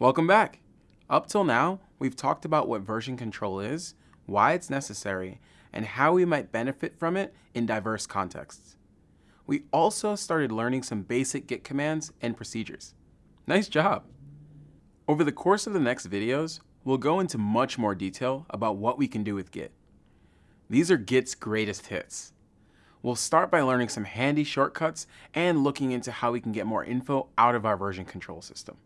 Welcome back. Up till now, we've talked about what version control is, why it's necessary, and how we might benefit from it in diverse contexts. We also started learning some basic Git commands and procedures. Nice job! Over the course of the next videos, we'll go into much more detail about what we can do with Git. These are Git's greatest hits. We'll start by learning some handy shortcuts and looking into how we can get more info out of our version control system.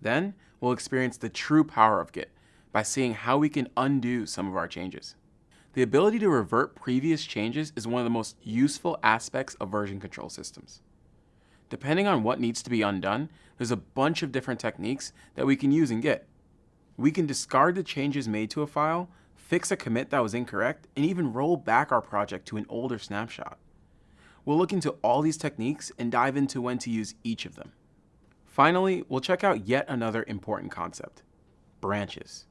Then, we'll experience the true power of Git by seeing how we can undo some of our changes. The ability to revert previous changes is one of the most useful aspects of version control systems. Depending on what needs to be undone, there's a bunch of different techniques that we can use in Git. We can discard the changes made to a file, fix a commit that was incorrect, and even roll back our project to an older snapshot. We'll look into all these techniques and dive into when to use each of them. Finally, we'll check out yet another important concept, branches.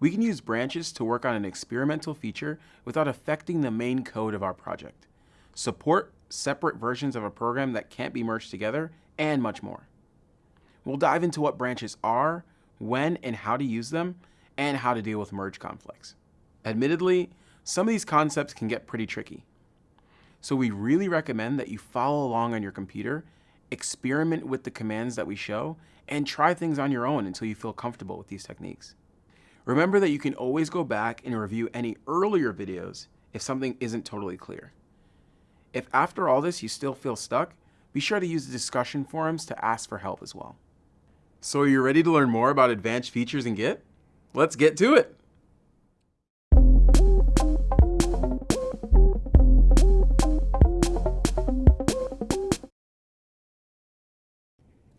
We can use branches to work on an experimental feature without affecting the main code of our project, support separate versions of a program that can't be merged together, and much more. We'll dive into what branches are, when and how to use them, and how to deal with merge conflicts. Admittedly, some of these concepts can get pretty tricky. So we really recommend that you follow along on your computer, experiment with the commands that we show, and try things on your own until you feel comfortable with these techniques. Remember that you can always go back and review any earlier videos if something isn't totally clear. If after all this you still feel stuck, be sure to use the discussion forums to ask for help as well. So are you ready to learn more about advanced features in Git? Let's get to it!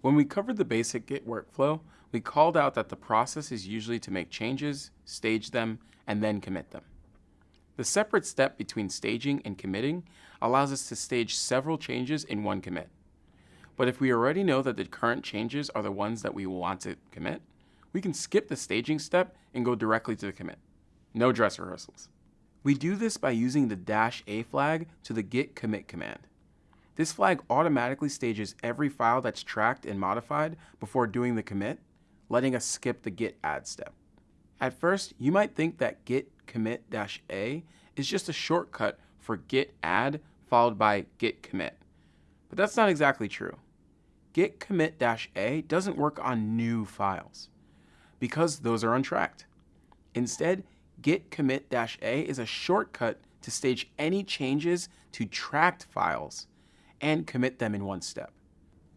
When we covered the basic Git workflow, we called out that the process is usually to make changes, stage them, and then commit them. The separate step between staging and committing allows us to stage several changes in one commit. But if we already know that the current changes are the ones that we want to commit, we can skip the staging step and go directly to the commit. No dress rehearsals. We do this by using the dash A flag to the git commit command. This flag automatically stages every file that's tracked and modified before doing the commit, letting us skip the git add step. At first, you might think that git commit-a is just a shortcut for git add followed by git commit. But that's not exactly true. Git commit-a doesn't work on new files because those are untracked. Instead, git commit-a is a shortcut to stage any changes to tracked files and commit them in one step.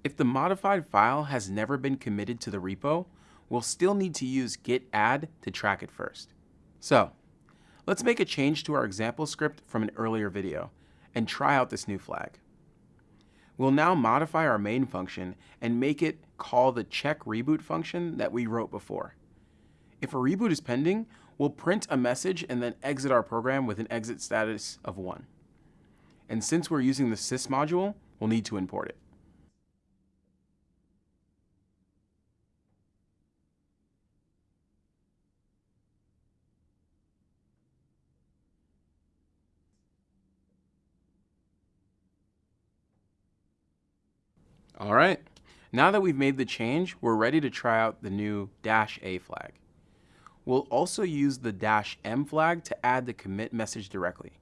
If the modified file has never been committed to the repo, we'll still need to use git add to track it first. So, let's make a change to our example script from an earlier video and try out this new flag. We'll now modify our main function and make it call the check reboot function that we wrote before. If a reboot is pending, we'll print a message and then exit our program with an exit status of 1. And since we're using the sys module, we'll need to import it. All right, now that we've made the change, we're ready to try out the new dash A flag. We'll also use the dash M flag to add the commit message directly.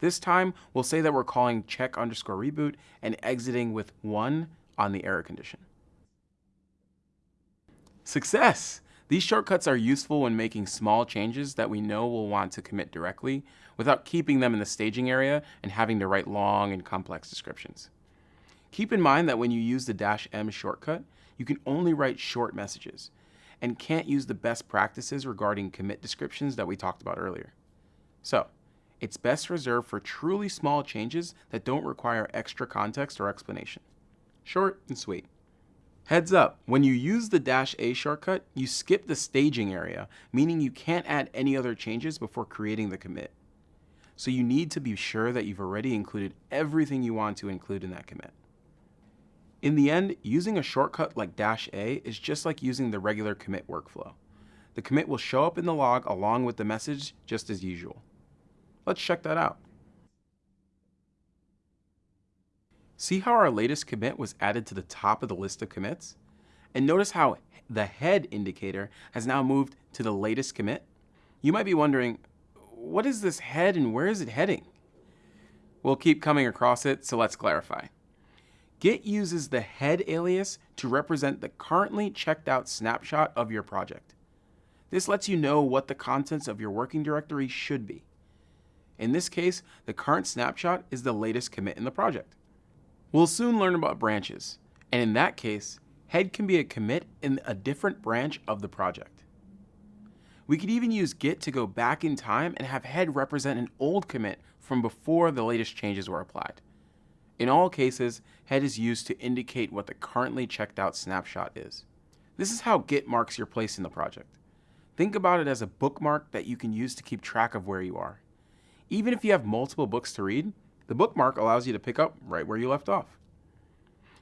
This time, we'll say that we're calling check underscore reboot and exiting with 1 on the error condition. Success! These shortcuts are useful when making small changes that we know we'll want to commit directly without keeping them in the staging area and having to write long and complex descriptions. Keep in mind that when you use the dash M shortcut, you can only write short messages and can't use the best practices regarding commit descriptions that we talked about earlier. So, it's best reserved for truly small changes that don't require extra context or explanation. Short and sweet. Heads up, when you use the dash A shortcut, you skip the staging area, meaning you can't add any other changes before creating the commit. So you need to be sure that you've already included everything you want to include in that commit. In the end, using a shortcut like dash A is just like using the regular commit workflow. The commit will show up in the log along with the message just as usual. Let's check that out. See how our latest commit was added to the top of the list of commits? And notice how the head indicator has now moved to the latest commit. You might be wondering, what is this head and where is it heading? We'll keep coming across it, so let's clarify. Git uses the head alias to represent the currently checked out snapshot of your project. This lets you know what the contents of your working directory should be. In this case, the current snapshot is the latest commit in the project. We'll soon learn about branches, and in that case, head can be a commit in a different branch of the project. We could even use Git to go back in time and have head represent an old commit from before the latest changes were applied. In all cases, head is used to indicate what the currently checked out snapshot is. This is how Git marks your place in the project. Think about it as a bookmark that you can use to keep track of where you are. Even if you have multiple books to read, the bookmark allows you to pick up right where you left off.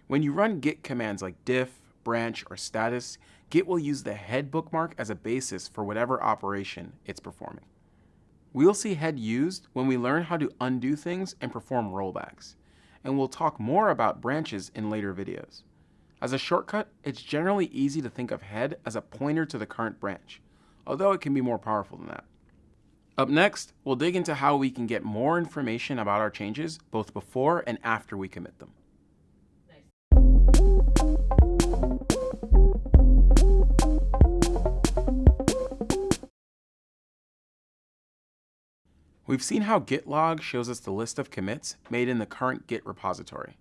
When you run git commands like diff, branch, or status, Git will use the head bookmark as a basis for whatever operation it's performing. We'll see head used when we learn how to undo things and perform rollbacks, and we'll talk more about branches in later videos. As a shortcut, it's generally easy to think of head as a pointer to the current branch, although it can be more powerful than that. Up next, we'll dig into how we can get more information about our changes both before and after we commit them. We've seen how git log shows us the list of commits made in the current Git repository.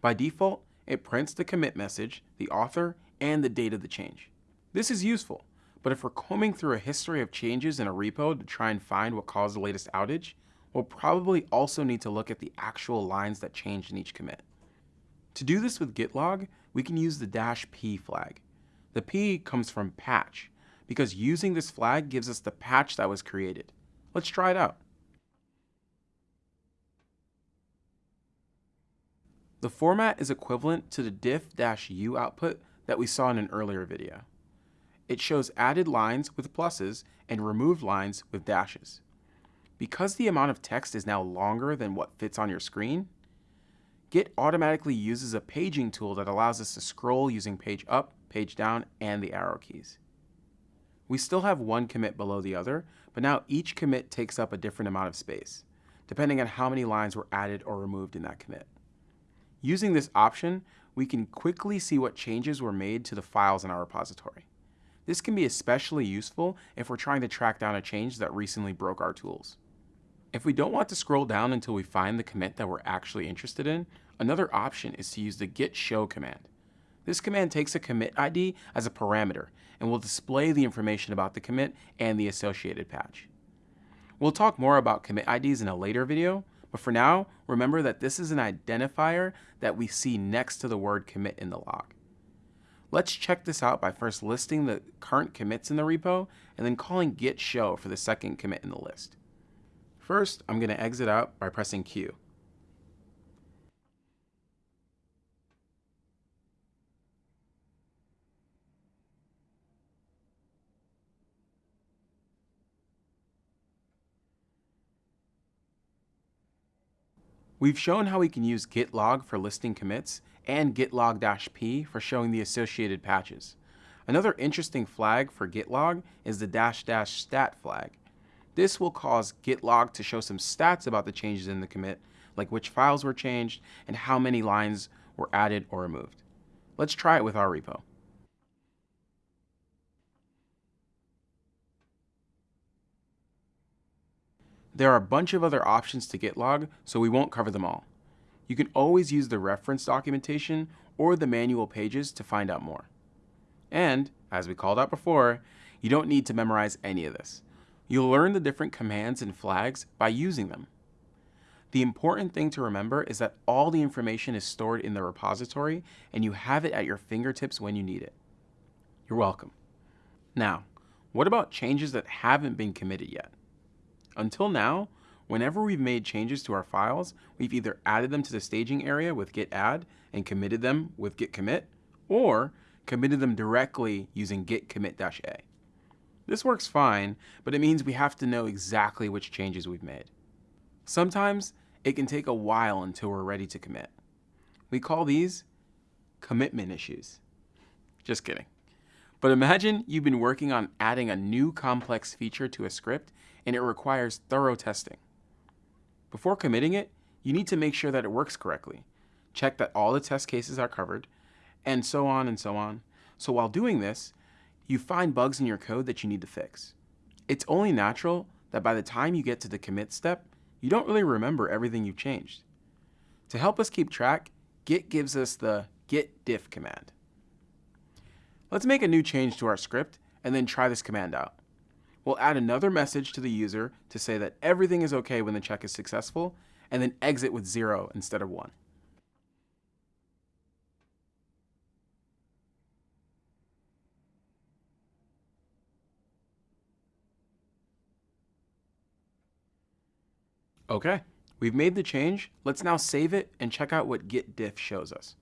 By default, it prints the commit message, the author, and the date of the change. This is useful, but if we're combing through a history of changes in a repo to try and find what caused the latest outage, we'll probably also need to look at the actual lines that changed in each commit. To do this with git log, we can use the dash p flag. The p comes from patch, because using this flag gives us the patch that was created. Let's try it out. The format is equivalent to the diff-u output that we saw in an earlier video. It shows added lines with pluses and removed lines with dashes. Because the amount of text is now longer than what fits on your screen, Git automatically uses a paging tool that allows us to scroll using page up, page down, and the arrow keys. We still have one commit below the other, but now each commit takes up a different amount of space, depending on how many lines were added or removed in that commit. Using this option, we can quickly see what changes were made to the files in our repository. This can be especially useful if we're trying to track down a change that recently broke our tools. If we don't want to scroll down until we find the commit that we're actually interested in, another option is to use the git show command. This command takes a commit ID as a parameter and will display the information about the commit and the associated patch. We'll talk more about commit IDs in a later video, but for now, remember that this is an identifier that we see next to the word commit in the log. Let's check this out by first listing the current commits in the repo and then calling git show for the second commit in the list. First, I'm going to exit out by pressing Q. We've shown how we can use git log for listing commits and git log-p for showing the associated patches. Another interesting flag for git log is the dash dash stat flag. This will cause git log to show some stats about the changes in the commit, like which files were changed and how many lines were added or removed. Let's try it with our repo. There are a bunch of other options to git log, so we won't cover them all. You can always use the reference documentation or the manual pages to find out more. And, as we called out before, you don't need to memorize any of this. You'll learn the different commands and flags by using them. The important thing to remember is that all the information is stored in the repository and you have it at your fingertips when you need it. You're welcome. Now, what about changes that haven't been committed yet? Until now, whenever we've made changes to our files, we've either added them to the staging area with git add and committed them with git commit, or committed them directly using git commit-a. This works fine, but it means we have to know exactly which changes we've made. Sometimes it can take a while until we're ready to commit. We call these commitment issues. Just kidding. But imagine you've been working on adding a new complex feature to a script and it requires thorough testing. Before committing it, you need to make sure that it works correctly, check that all the test cases are covered, and so on and so on. So while doing this, you find bugs in your code that you need to fix. It's only natural that by the time you get to the commit step, you don't really remember everything you've changed. To help us keep track, Git gives us the git diff command. Let's make a new change to our script and then try this command out. We'll add another message to the user to say that everything is okay when the check is successful, and then exit with zero instead of one. Okay, we've made the change. Let's now save it and check out what git diff shows us.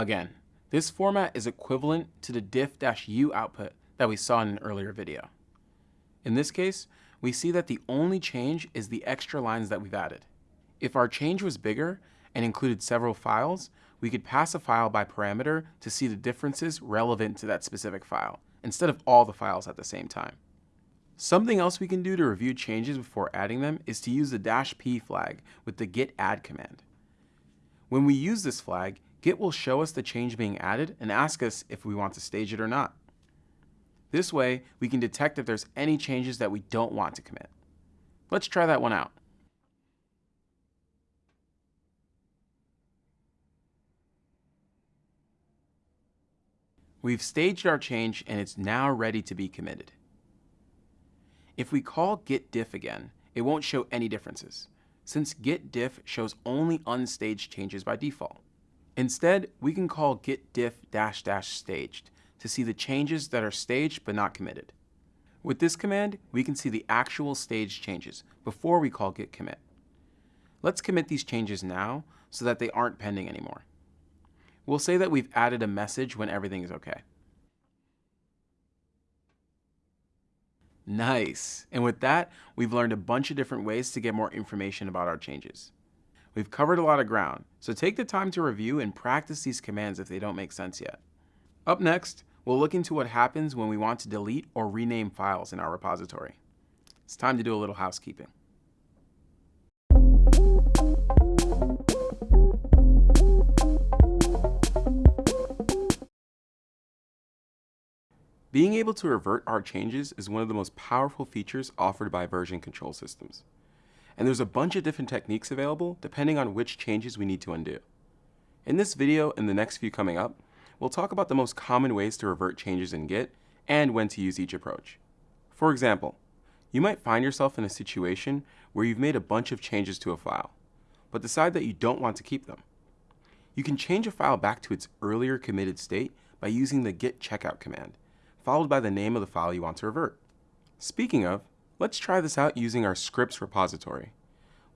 Again, this format is equivalent to the diff-u output that we saw in an earlier video. In this case, we see that the only change is the extra lines that we've added. If our change was bigger and included several files, we could pass a file by parameter to see the differences relevant to that specific file, instead of all the files at the same time. Something else we can do to review changes before adding them is to use the dash "-p flag with the git add command. When we use this flag, Git will show us the change being added and ask us if we want to stage it or not. This way, we can detect if there's any changes that we don't want to commit. Let's try that one out. We've staged our change and it's now ready to be committed. If we call git diff again, it won't show any differences, since git diff shows only unstaged changes by default. Instead, we can call git diff dash dash staged to see the changes that are staged but not committed. With this command, we can see the actual staged changes before we call git commit. Let's commit these changes now so that they aren't pending anymore. We'll say that we've added a message when everything is okay. Nice. And with that, we've learned a bunch of different ways to get more information about our changes. We've covered a lot of ground, so take the time to review and practice these commands if they don't make sense yet. Up next, we'll look into what happens when we want to delete or rename files in our repository. It's time to do a little housekeeping. Being able to revert our changes is one of the most powerful features offered by version control systems and there's a bunch of different techniques available depending on which changes we need to undo. In this video and the next few coming up, we'll talk about the most common ways to revert changes in Git and when to use each approach. For example, you might find yourself in a situation where you've made a bunch of changes to a file, but decide that you don't want to keep them. You can change a file back to its earlier committed state by using the git checkout command, followed by the name of the file you want to revert. Speaking of, Let's try this out using our scripts repository.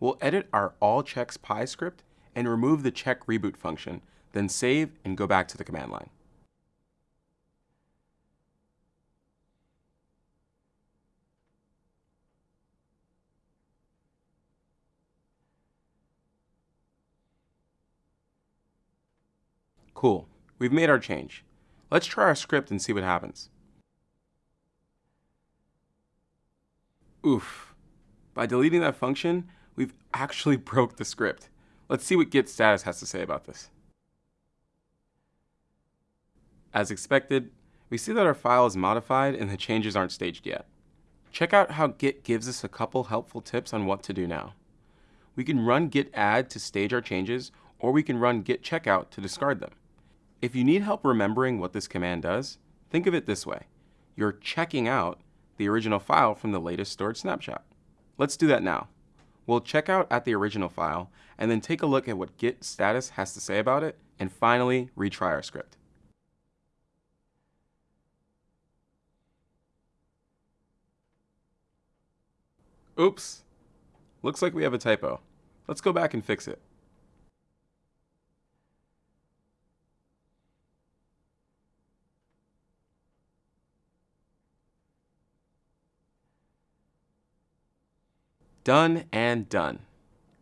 We'll edit our all checks py script and remove the check reboot function, then save and go back to the command line. Cool, we've made our change. Let's try our script and see what happens. Oof. By deleting that function, we've actually broke the script. Let's see what git status has to say about this. As expected, we see that our file is modified and the changes aren't staged yet. Check out how Git gives us a couple helpful tips on what to do now. We can run git add to stage our changes, or we can run git checkout to discard them. If you need help remembering what this command does, think of it this way. You're checking out the original file from the latest stored snapshot. Let's do that now. We'll check out at the original file and then take a look at what git status has to say about it and finally retry our script. Oops, looks like we have a typo. Let's go back and fix it. Done and done.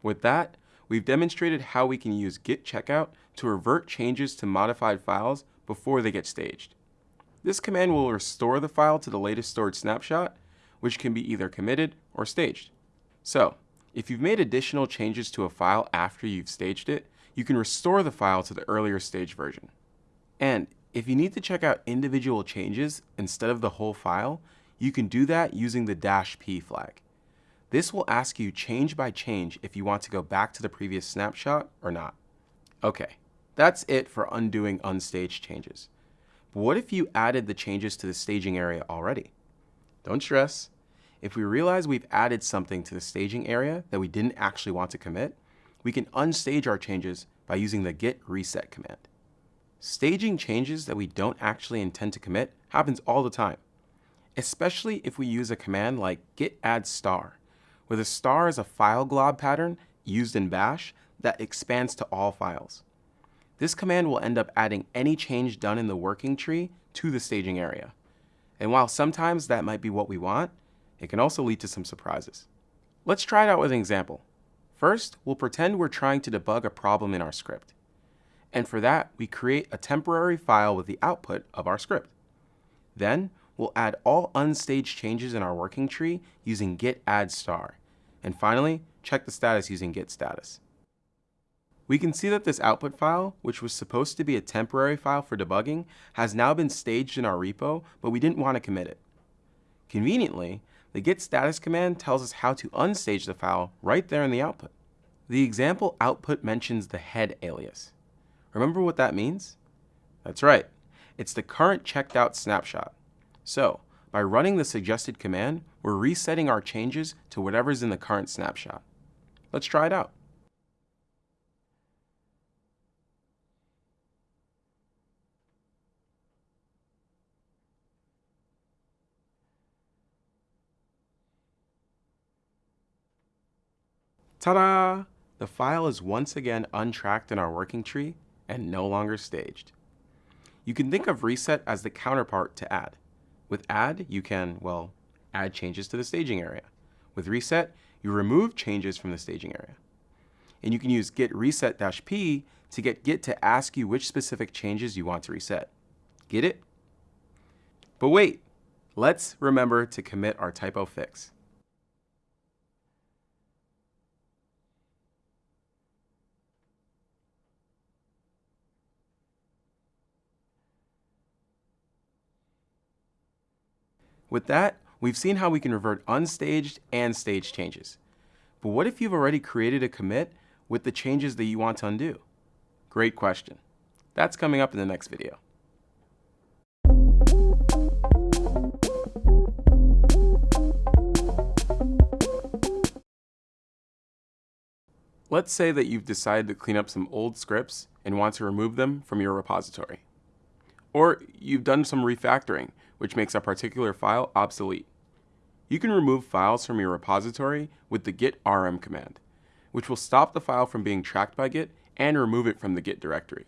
With that, we've demonstrated how we can use git checkout to revert changes to modified files before they get staged. This command will restore the file to the latest stored snapshot, which can be either committed or staged. So, if you've made additional changes to a file after you've staged it, you can restore the file to the earlier stage version. And if you need to check out individual changes instead of the whole file, you can do that using the dash p flag. This will ask you change by change if you want to go back to the previous snapshot or not. Okay, that's it for undoing unstaged changes. But what if you added the changes to the staging area already? Don't stress. If we realize we've added something to the staging area that we didn't actually want to commit, we can unstage our changes by using the git reset command. Staging changes that we don't actually intend to commit happens all the time, especially if we use a command like git add star, where the star is a file glob pattern used in bash that expands to all files. This command will end up adding any change done in the working tree to the staging area. And while sometimes that might be what we want, it can also lead to some surprises. Let's try it out with an example. First, we'll pretend we're trying to debug a problem in our script. And for that, we create a temporary file with the output of our script. Then, we'll add all unstaged changes in our working tree using git add star. And finally, check the status using git status. We can see that this output file, which was supposed to be a temporary file for debugging, has now been staged in our repo, but we didn't want to commit it. Conveniently, the git status command tells us how to unstage the file right there in the output. The example output mentions the head alias. Remember what that means? That's right. It's the current checked out snapshot. So, by running the suggested command, we're resetting our changes to whatever's in the current snapshot. Let's try it out. Ta-da! The file is once again untracked in our working tree and no longer staged. You can think of reset as the counterpart to add. With add, you can, well, add changes to the staging area. With reset, you remove changes from the staging area. And you can use git reset-p to get Git to ask you which specific changes you want to reset. Get it? But wait, let's remember to commit our typo fix. With that, we've seen how we can revert unstaged and staged changes. But what if you've already created a commit with the changes that you want to undo? Great question. That's coming up in the next video. Let's say that you've decided to clean up some old scripts and want to remove them from your repository. Or you've done some refactoring which makes a particular file obsolete. You can remove files from your repository with the git rm command, which will stop the file from being tracked by Git and remove it from the Git directory.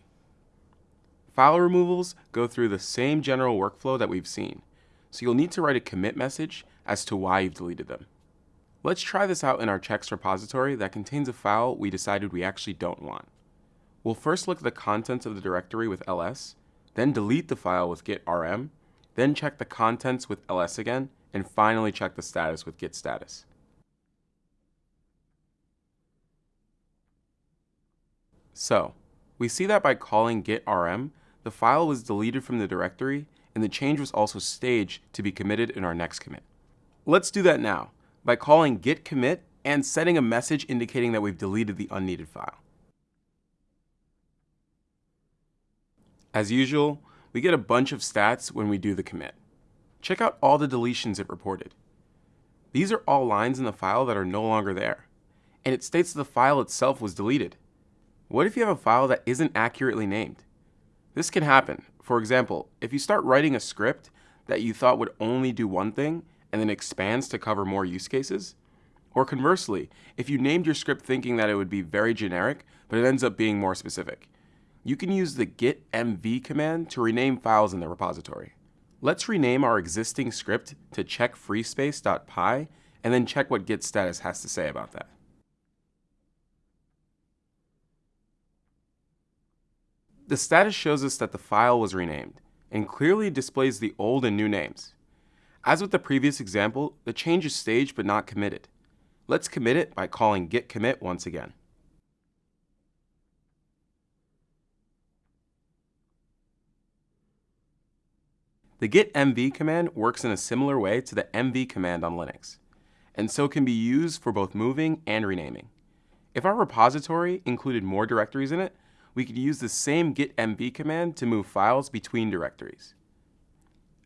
File removals go through the same general workflow that we've seen, so you'll need to write a commit message as to why you've deleted them. Let's try this out in our checks repository that contains a file we decided we actually don't want. We'll first look at the contents of the directory with ls, then delete the file with git rm, then check the contents with ls again, and finally check the status with git status. So, we see that by calling git rm, the file was deleted from the directory, and the change was also staged to be committed in our next commit. Let's do that now by calling git commit and setting a message indicating that we've deleted the unneeded file. As usual, we get a bunch of stats when we do the commit. Check out all the deletions it reported. These are all lines in the file that are no longer there, and it states that the file itself was deleted. What if you have a file that isn't accurately named? This can happen. For example, if you start writing a script that you thought would only do one thing and then expands to cover more use cases, or conversely, if you named your script thinking that it would be very generic, but it ends up being more specific you can use the git mv command to rename files in the repository. Let's rename our existing script to check checkfreespace.py and then check what git status has to say about that. The status shows us that the file was renamed and clearly displays the old and new names. As with the previous example, the change is staged but not committed. Let's commit it by calling git commit once again. The git mv command works in a similar way to the mv command on Linux, and so can be used for both moving and renaming. If our repository included more directories in it, we could use the same git mv command to move files between directories.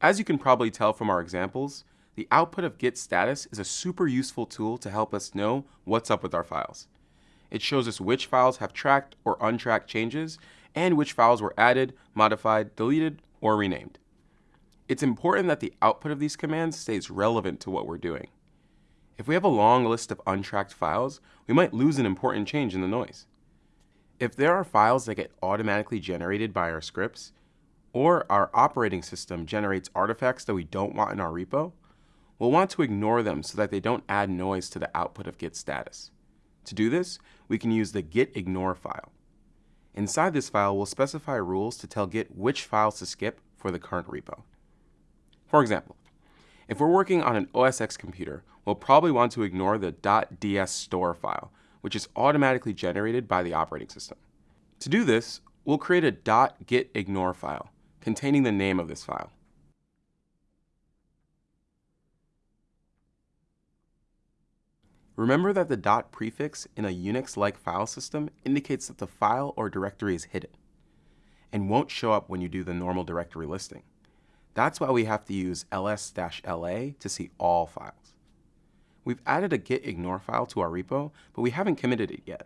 As you can probably tell from our examples, the output of git status is a super useful tool to help us know what's up with our files. It shows us which files have tracked or untracked changes, and which files were added, modified, deleted, or renamed. It's important that the output of these commands stays relevant to what we're doing. If we have a long list of untracked files, we might lose an important change in the noise. If there are files that get automatically generated by our scripts, or our operating system generates artifacts that we don't want in our repo, we'll want to ignore them so that they don't add noise to the output of git status. To do this, we can use the git ignore file. Inside this file, we'll specify rules to tell Git which files to skip for the current repo. For example, if we're working on an OS X computer, we'll probably want to ignore the .dsstore file, which is automatically generated by the operating system. To do this, we'll create a .gitignore file containing the name of this file. Remember that the dot prefix in a Unix-like file system indicates that the file or directory is hidden and won't show up when you do the normal directory listing. That's why we have to use ls-la to see all files. We've added a gitignore file to our repo, but we haven't committed it yet.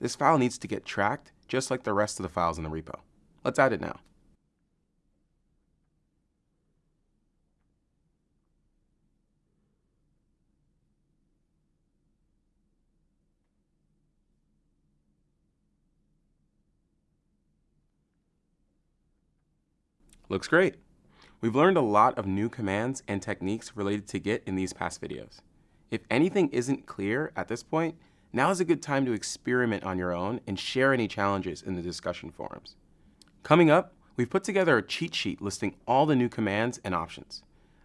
This file needs to get tracked just like the rest of the files in the repo. Let's add it now. Looks great. We've learned a lot of new commands and techniques related to Git in these past videos. If anything isn't clear at this point, now is a good time to experiment on your own and share any challenges in the discussion forums. Coming up, we've put together a cheat sheet listing all the new commands and options.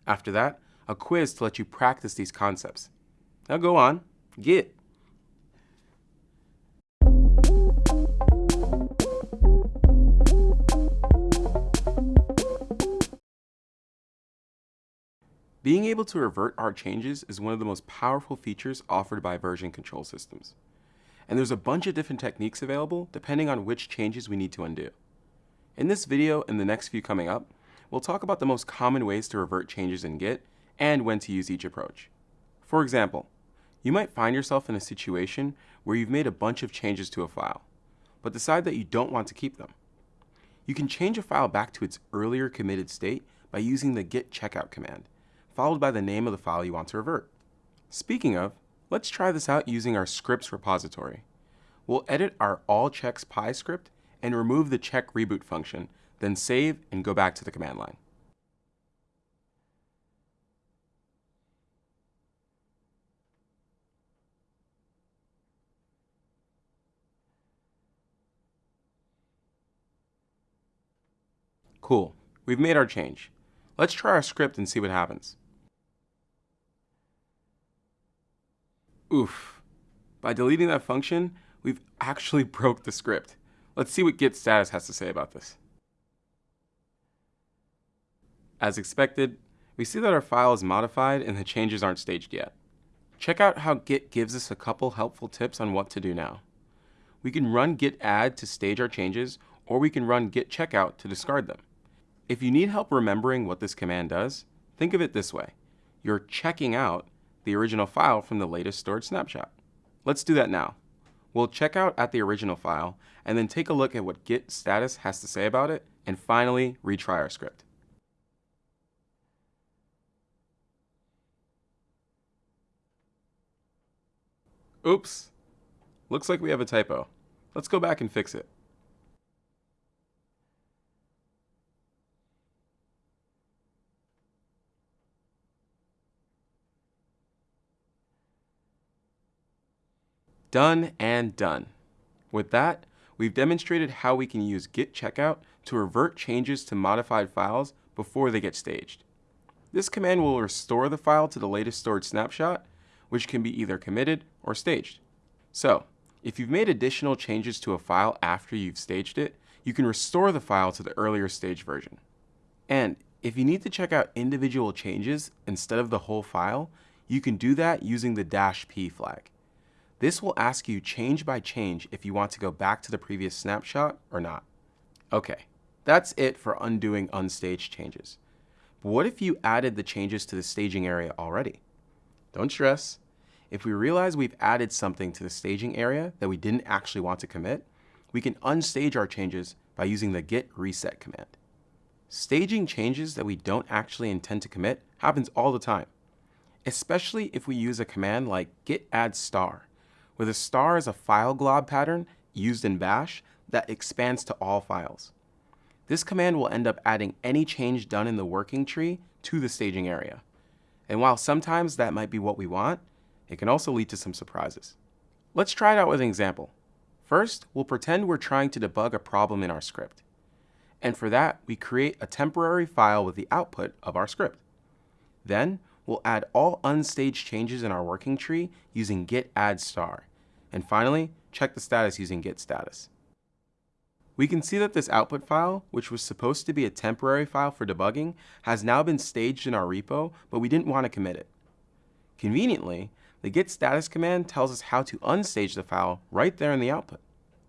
After that, a quiz to let you practice these concepts. Now go on, Git. Being able to revert our changes is one of the most powerful features offered by version control systems. And there's a bunch of different techniques available depending on which changes we need to undo. In this video and the next few coming up, we'll talk about the most common ways to revert changes in Git and when to use each approach. For example, you might find yourself in a situation where you've made a bunch of changes to a file, but decide that you don't want to keep them. You can change a file back to its earlier committed state by using the git checkout command, followed by the name of the file you want to revert. Speaking of, let's try this out using our scripts repository. We'll edit our allchecks script and remove the check reboot function, then save and go back to the command line. Cool, we've made our change. Let's try our script and see what happens. Oof. By deleting that function, we've actually broke the script. Let's see what git status has to say about this. As expected, we see that our file is modified and the changes aren't staged yet. Check out how Git gives us a couple helpful tips on what to do now. We can run git add to stage our changes, or we can run git checkout to discard them. If you need help remembering what this command does, think of it this way. You're checking out the original file from the latest stored snapshot. Let's do that now. We'll check out at the original file and then take a look at what git status has to say about it and finally retry our script. Oops, looks like we have a typo. Let's go back and fix it. Done and done. With that, we've demonstrated how we can use git checkout to revert changes to modified files before they get staged. This command will restore the file to the latest stored snapshot, which can be either committed or staged. So, if you've made additional changes to a file after you've staged it, you can restore the file to the earlier stage version. And if you need to check out individual changes instead of the whole file, you can do that using the dash p flag. This will ask you change by change if you want to go back to the previous snapshot or not. Okay, that's it for undoing unstaged changes. But what if you added the changes to the staging area already? Don't stress. If we realize we've added something to the staging area that we didn't actually want to commit, we can unstage our changes by using the git reset command. Staging changes that we don't actually intend to commit happens all the time, especially if we use a command like git add star, where the star is a file glob pattern used in bash that expands to all files. This command will end up adding any change done in the working tree to the staging area. And while sometimes that might be what we want, it can also lead to some surprises. Let's try it out with an example. First, we'll pretend we're trying to debug a problem in our script. And for that, we create a temporary file with the output of our script. Then, we'll add all unstaged changes in our working tree using git add star. And finally, check the status using git status. We can see that this output file, which was supposed to be a temporary file for debugging, has now been staged in our repo, but we didn't want to commit it. Conveniently, the git status command tells us how to unstage the file right there in the output.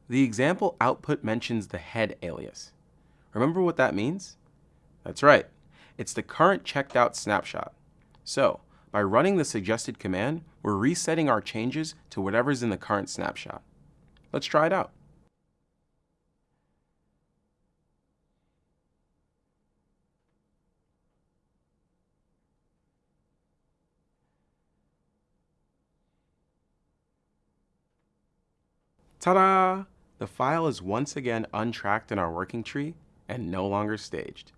The example output mentions the head alias. Remember what that means? That's right. It's the current checked out snapshot. So, by running the suggested command, we're resetting our changes to whatever's in the current snapshot. Let's try it out. Ta-da! The file is once again untracked in our working tree and no longer staged.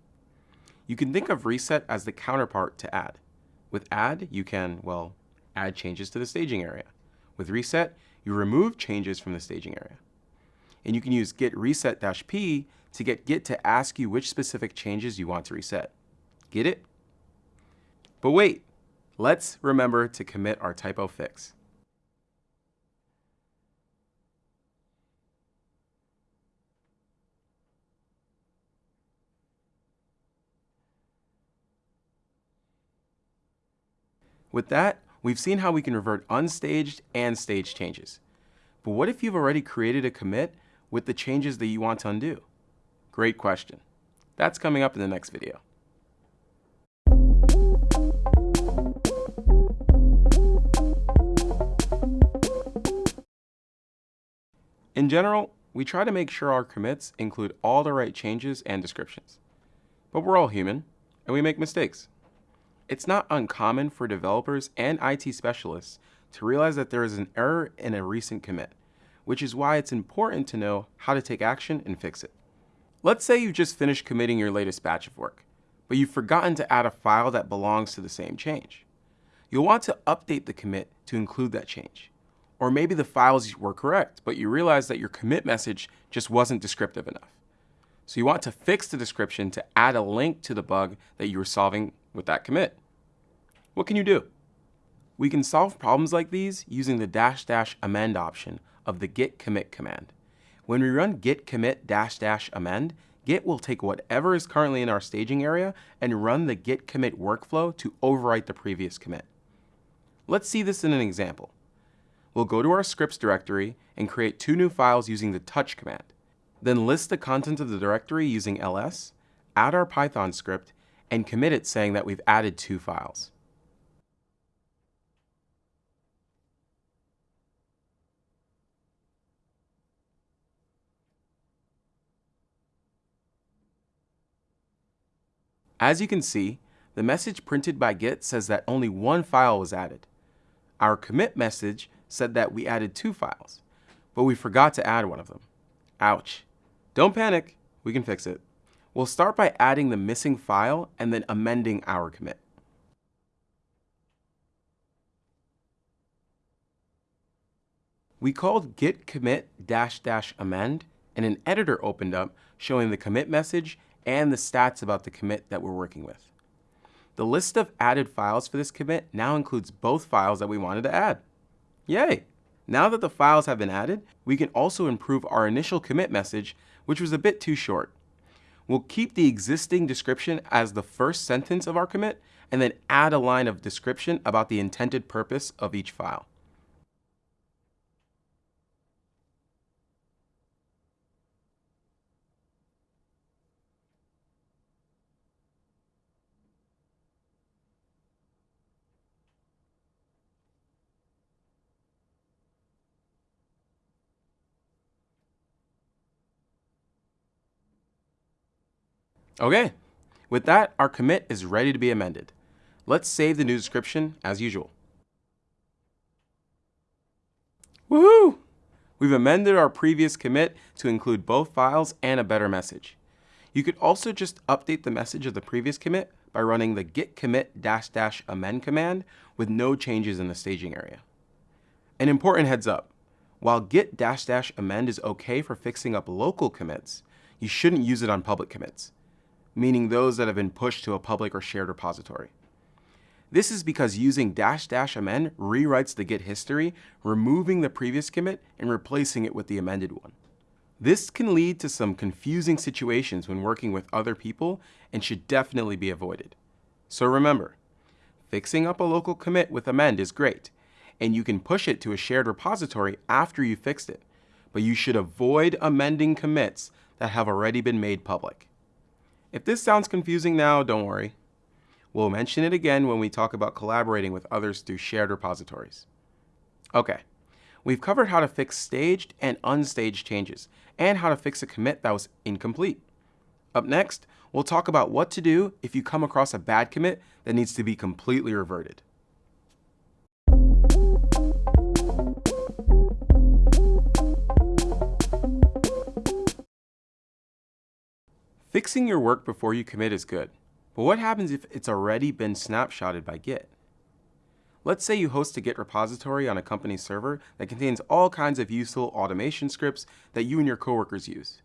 You can think of reset as the counterpart to add. With add, you can, well, add changes to the staging area. With reset, you remove changes from the staging area. And you can use git reset-p to get Git to ask you which specific changes you want to reset. Get it? But wait, let's remember to commit our typo fix. With that, we've seen how we can revert unstaged and staged changes. But what if you've already created a commit with the changes that you want to undo? Great question. That's coming up in the next video. In general, we try to make sure our commits include all the right changes and descriptions. But we're all human, and we make mistakes. It's not uncommon for developers and IT specialists to realize that there is an error in a recent commit, which is why it's important to know how to take action and fix it. Let's say you've just finished committing your latest batch of work, but you've forgotten to add a file that belongs to the same change. You'll want to update the commit to include that change. Or maybe the files were correct, but you realize that your commit message just wasn't descriptive enough. So you want to fix the description to add a link to the bug that you were solving with that commit. What can you do? We can solve problems like these using the dash dash amend option of the git commit command. When we run git commit dash dash amend, Git will take whatever is currently in our staging area and run the git commit workflow to overwrite the previous commit. Let's see this in an example. We'll go to our scripts directory and create two new files using the touch command. Then list the contents of the directory using ls, add our Python script, and commit it saying that we've added two files. As you can see, the message printed by Git says that only one file was added. Our commit message said that we added two files, but we forgot to add one of them. Ouch. Don't panic, we can fix it. We'll start by adding the missing file and then amending our commit. We called git commit dash dash amend and an editor opened up showing the commit message and the stats about the commit that we're working with. The list of added files for this commit now includes both files that we wanted to add. Yay! Now that the files have been added, we can also improve our initial commit message, which was a bit too short. We'll keep the existing description as the first sentence of our commit, and then add a line of description about the intended purpose of each file. Okay, with that, our commit is ready to be amended. Let's save the new description as usual. Woohoo! We've amended our previous commit to include both files and a better message. You could also just update the message of the previous commit by running the git commit dash dash amend command with no changes in the staging area. An important heads up, while git dash dash amend is okay for fixing up local commits, you shouldn't use it on public commits meaning those that have been pushed to a public or shared repository. This is because using dash dash amend rewrites the Git history, removing the previous commit and replacing it with the amended one. This can lead to some confusing situations when working with other people and should definitely be avoided. So remember, fixing up a local commit with amend is great, and you can push it to a shared repository after you fixed it, but you should avoid amending commits that have already been made public. If this sounds confusing now, don't worry. We'll mention it again when we talk about collaborating with others through shared repositories. Okay, we've covered how to fix staged and unstaged changes, and how to fix a commit that was incomplete. Up next, we'll talk about what to do if you come across a bad commit that needs to be completely reverted. Fixing your work before you commit is good, but what happens if it's already been snapshotted by Git? Let's say you host a Git repository on a company server that contains all kinds of useful automation scripts that you and your coworkers use.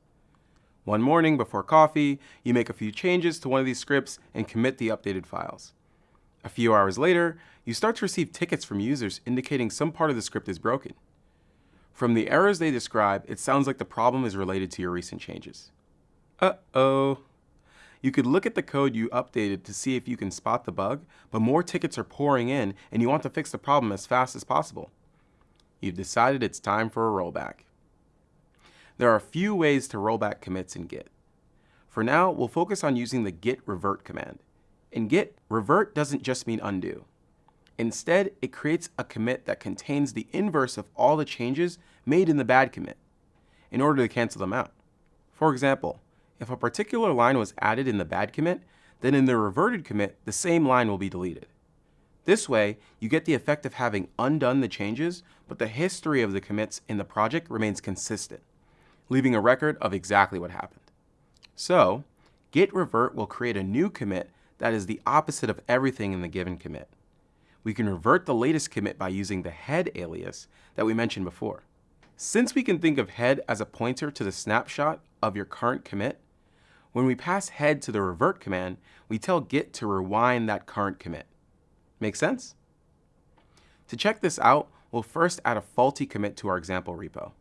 One morning before coffee, you make a few changes to one of these scripts and commit the updated files. A few hours later, you start to receive tickets from users indicating some part of the script is broken. From the errors they describe, it sounds like the problem is related to your recent changes. Uh-oh. You could look at the code you updated to see if you can spot the bug, but more tickets are pouring in and you want to fix the problem as fast as possible. You've decided it's time for a rollback. There are a few ways to rollback commits in Git. For now, we'll focus on using the git revert command. In Git, revert doesn't just mean undo. Instead, it creates a commit that contains the inverse of all the changes made in the bad commit in order to cancel them out. For example, if a particular line was added in the bad commit, then in the reverted commit, the same line will be deleted. This way, you get the effect of having undone the changes, but the history of the commits in the project remains consistent, leaving a record of exactly what happened. So, git revert will create a new commit that is the opposite of everything in the given commit. We can revert the latest commit by using the head alias that we mentioned before. Since we can think of head as a pointer to the snapshot of your current commit, when we pass head to the revert command, we tell Git to rewind that current commit. Make sense? To check this out, we'll first add a faulty commit to our example repo.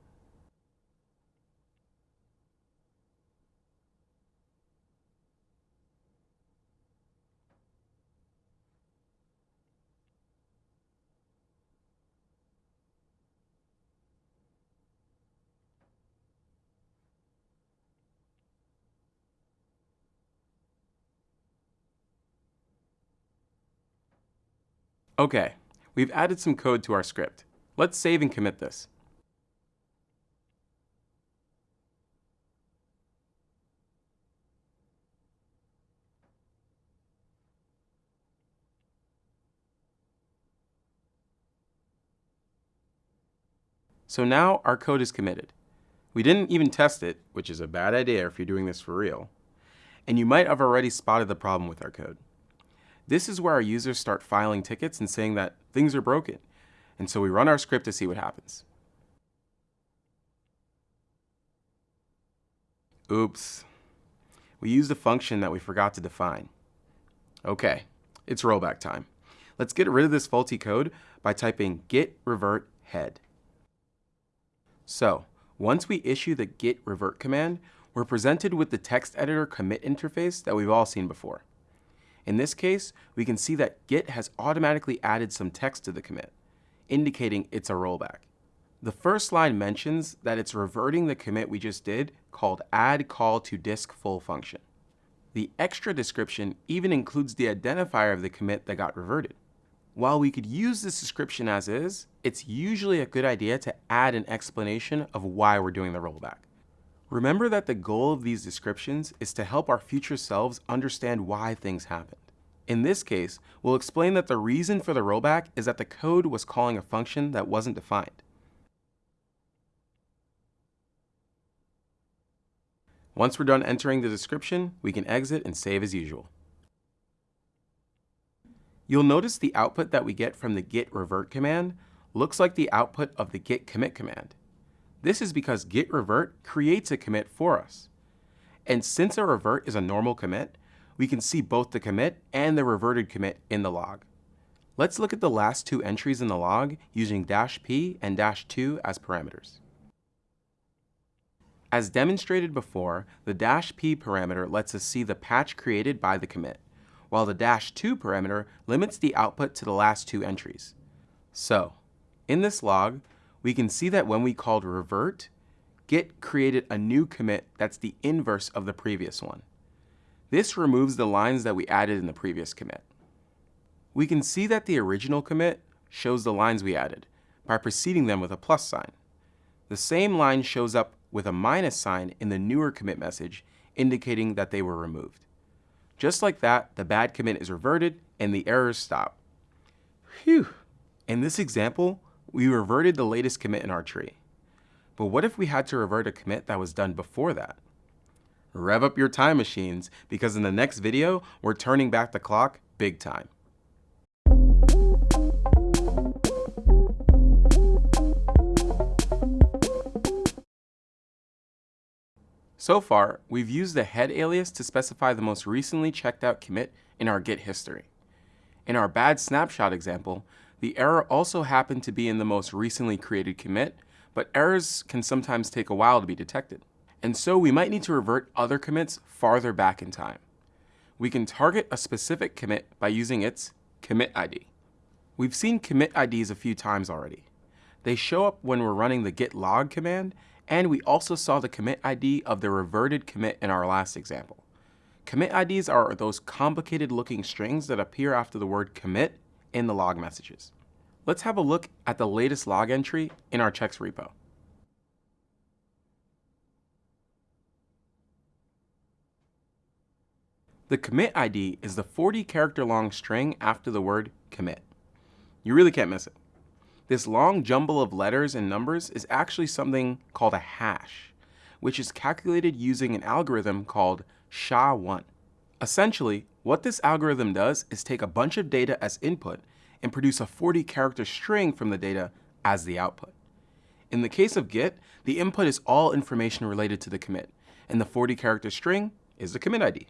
Okay, we've added some code to our script. Let's save and commit this. So now our code is committed. We didn't even test it, which is a bad idea if you're doing this for real. And you might have already spotted the problem with our code. This is where our users start filing tickets and saying that things are broken. And so we run our script to see what happens. Oops. We used a function that we forgot to define. Okay, it's rollback time. Let's get rid of this faulty code by typing git revert head. So, once we issue the git revert command, we're presented with the text editor commit interface that we've all seen before. In this case, we can see that Git has automatically added some text to the commit, indicating it's a rollback. The first line mentions that it's reverting the commit we just did called add call to disk full function. The extra description even includes the identifier of the commit that got reverted. While we could use this description as is, it's usually a good idea to add an explanation of why we're doing the rollback. Remember that the goal of these descriptions is to help our future selves understand why things happened. In this case, we'll explain that the reason for the rollback is that the code was calling a function that wasn't defined. Once we're done entering the description, we can exit and save as usual. You'll notice the output that we get from the git revert command looks like the output of the git commit command. This is because git revert creates a commit for us. And since a revert is a normal commit, we can see both the commit and the reverted commit in the log. Let's look at the last two entries in the log using dash p and dash 2 as parameters. As demonstrated before, the dash p parameter lets us see the patch created by the commit, while the dash 2 parameter limits the output to the last two entries. So, in this log, we can see that when we called revert, Git created a new commit that's the inverse of the previous one. This removes the lines that we added in the previous commit. We can see that the original commit shows the lines we added by preceding them with a plus sign. The same line shows up with a minus sign in the newer commit message, indicating that they were removed. Just like that, the bad commit is reverted and the errors stop. Phew! In this example, we reverted the latest commit in our tree. But what if we had to revert a commit that was done before that? Rev up your time machines because in the next video, we're turning back the clock big time. So far, we've used the head alias to specify the most recently checked out commit in our Git history. In our bad snapshot example, the error also happened to be in the most recently created commit, but errors can sometimes take a while to be detected. And so we might need to revert other commits farther back in time. We can target a specific commit by using its commit ID. We've seen commit IDs a few times already. They show up when we're running the git log command, and we also saw the commit ID of the reverted commit in our last example. Commit IDs are those complicated looking strings that appear after the word commit in the log messages. Let's have a look at the latest log entry in our checks repo. The commit ID is the 40 character long string after the word commit. You really can't miss it. This long jumble of letters and numbers is actually something called a hash, which is calculated using an algorithm called SHA-1. Essentially, what this algorithm does is take a bunch of data as input and produce a 40 character string from the data as the output. In the case of Git, the input is all information related to the commit, and the 40 character string is the commit ID.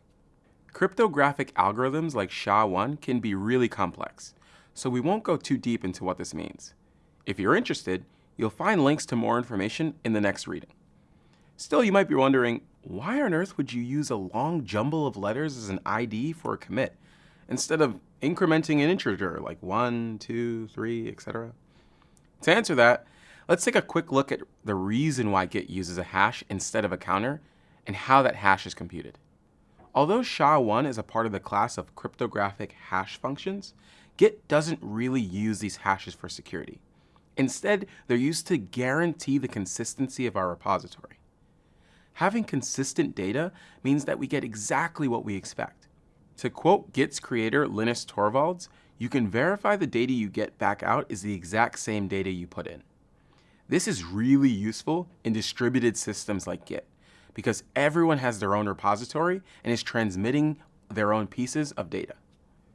Cryptographic algorithms like SHA-1 can be really complex, so we won't go too deep into what this means. If you're interested, you'll find links to more information in the next reading. Still, you might be wondering, why on earth would you use a long jumble of letters as an ID for a commit, instead of incrementing an integer like 1, 2, 3, etc.? To answer that, let's take a quick look at the reason why Git uses a hash instead of a counter, and how that hash is computed. Although SHA-1 is a part of the class of cryptographic hash functions, Git doesn't really use these hashes for security. Instead, they're used to guarantee the consistency of our repository. Having consistent data means that we get exactly what we expect. To quote Git's creator Linus Torvalds, you can verify the data you get back out is the exact same data you put in. This is really useful in distributed systems like Git, because everyone has their own repository and is transmitting their own pieces of data.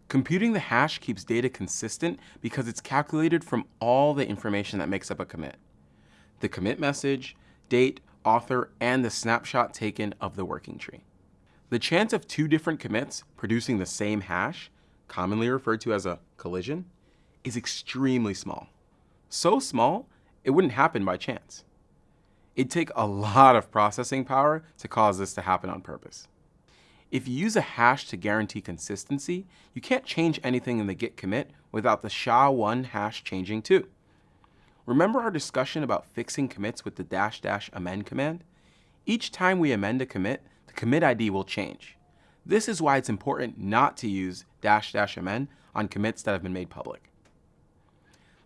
Computing the hash keeps data consistent because it's calculated from all the information that makes up a commit. The commit message, date, author, and the snapshot taken of the working tree. The chance of two different commits producing the same hash, commonly referred to as a collision, is extremely small. So small, it wouldn't happen by chance. It'd take a lot of processing power to cause this to happen on purpose. If you use a hash to guarantee consistency, you can't change anything in the git commit without the SHA-1 hash changing too. Remember our discussion about fixing commits with the dash dash amend command? Each time we amend a commit, the commit ID will change. This is why it's important not to use dash dash amend on commits that have been made public.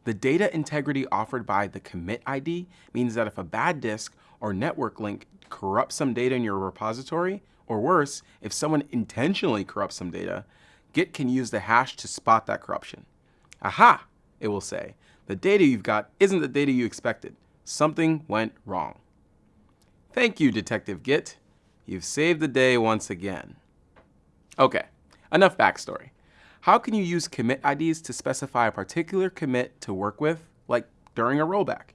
The data integrity offered by the commit ID means that if a bad disk or network link corrupts some data in your repository, or worse, if someone intentionally corrupts some data, Git can use the hash to spot that corruption. Aha, it will say, the data you've got isn't the data you expected. Something went wrong. Thank you, Detective Git. You've saved the day once again. Okay, enough backstory. How can you use commit IDs to specify a particular commit to work with, like during a rollback?